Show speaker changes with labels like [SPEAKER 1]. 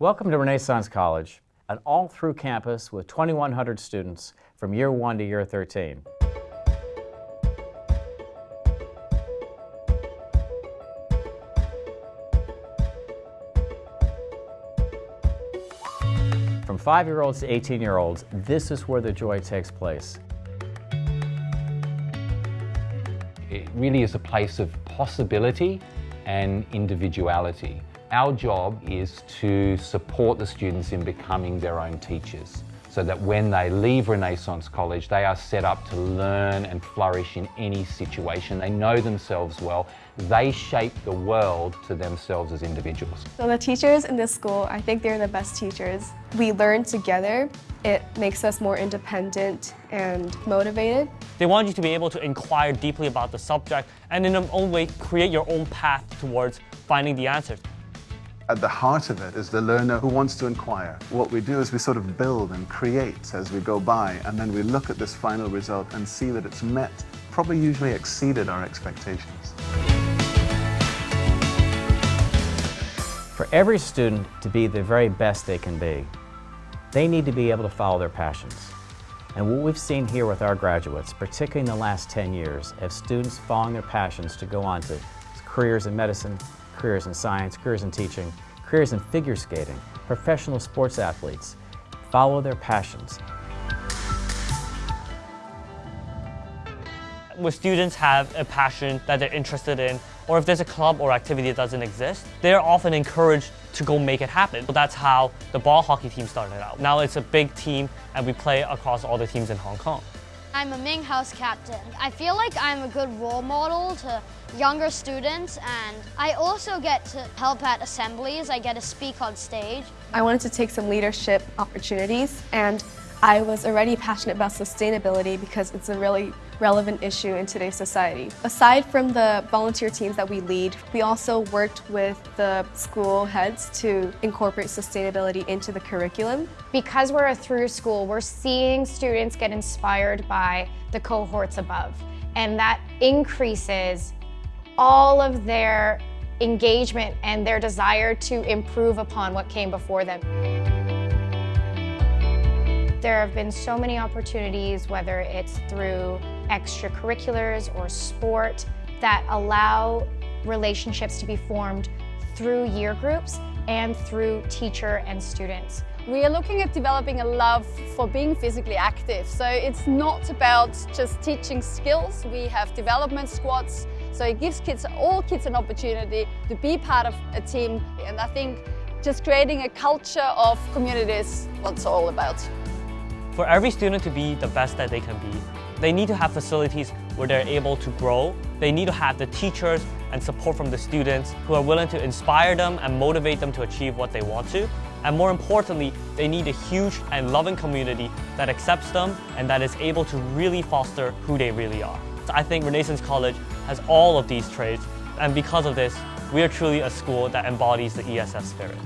[SPEAKER 1] Welcome to Renaissance College, an all-through campus with 2,100 students from year 1 to year 13. From 5-year-olds to 18-year-olds, this is where the joy takes place.
[SPEAKER 2] It really is a place of possibility and individuality. Our job is to support the students in becoming their own teachers so that when they leave Renaissance College, they are set up to learn and flourish in any situation. They know themselves well. They shape the world to themselves as individuals.
[SPEAKER 3] So the teachers in this school, I think they're the best teachers. We learn together. It makes us more independent and motivated.
[SPEAKER 4] They want you to be able to inquire deeply about the subject and in their own way create your own path towards finding the answers.
[SPEAKER 5] At the heart of it is the learner who wants to inquire. What we do is we sort of build and create as we go by, and then we look at this final result and see that it's met, probably usually exceeded our expectations.
[SPEAKER 1] For every student to be the very best they can be, they need to be able to follow their passions. And what we've seen here with our graduates, particularly in the last 10 years, of students following their passions to go on to careers in medicine, careers in science, careers in teaching, careers in figure skating, professional sports athletes. Follow their passions.
[SPEAKER 4] When students have a passion that they're interested in, or if there's a club or activity that doesn't exist, they're often encouraged to go make it happen. That's how the ball hockey team started out. Now it's a big team and we play across all the teams in Hong Kong.
[SPEAKER 6] I'm a Ming House captain. I feel like I'm a good role model to younger students and I also get to help at assemblies. I get to speak on stage.
[SPEAKER 3] I wanted to take some leadership opportunities and I was already passionate about sustainability because it's a really relevant issue in today's society. Aside from the volunteer teams that we lead, we also worked with the school heads to incorporate sustainability into the curriculum.
[SPEAKER 7] Because we're a through school, we're seeing students get inspired by the cohorts above. And that increases all of their engagement and their desire to improve upon what came before them. There have been so many opportunities, whether it's through extracurriculars or sport, that allow relationships to be formed through year groups and through teacher and students.
[SPEAKER 8] We are looking at developing a love for being physically active. So it's not about just teaching skills. We have development squads. So it gives kids, all kids an opportunity to be part of a team. And I think just creating a culture of community is all about.
[SPEAKER 4] For every student to be the best that they can be, they need to have facilities where they're able to grow. They need to have the teachers and support from the students who are willing to inspire them and motivate them to achieve what they want to. And more importantly, they need a huge and loving community that accepts them and that is able to really foster who they really are. So I think Renaissance College has all of these traits, and because of this, we are truly a school that embodies the ESF spirit.